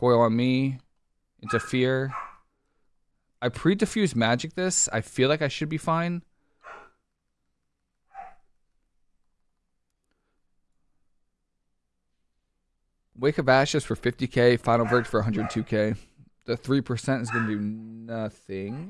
Coil on me. Interfere. I pre-diffuse magic this. I feel like I should be fine. Wake of Ashes for 50k. Final Verdict for 102k. The 3% is going to do nothing.